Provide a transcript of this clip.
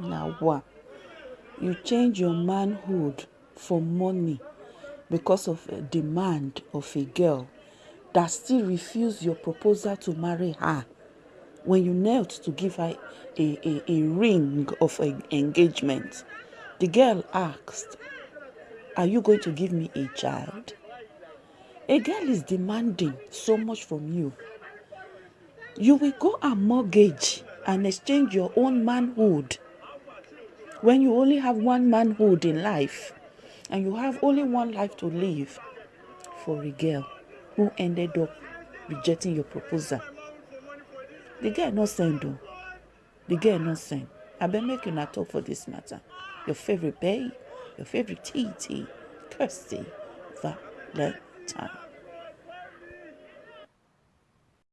Now? You change your manhood for money because of a demand of a girl that still refused your proposal to marry her when you knelt to give her a, a, a ring of an engagement. The girl asked, Are you going to give me a child? A girl is demanding so much from you. You will go and mortgage and exchange your own manhood when you only have one manhood in life and you have only one life to live for a girl who ended up rejecting your proposal. The girl not send though. The girl not send. I been making a talk for this matter. Your favorite babe, your favorite TT, Kirsty Valentine.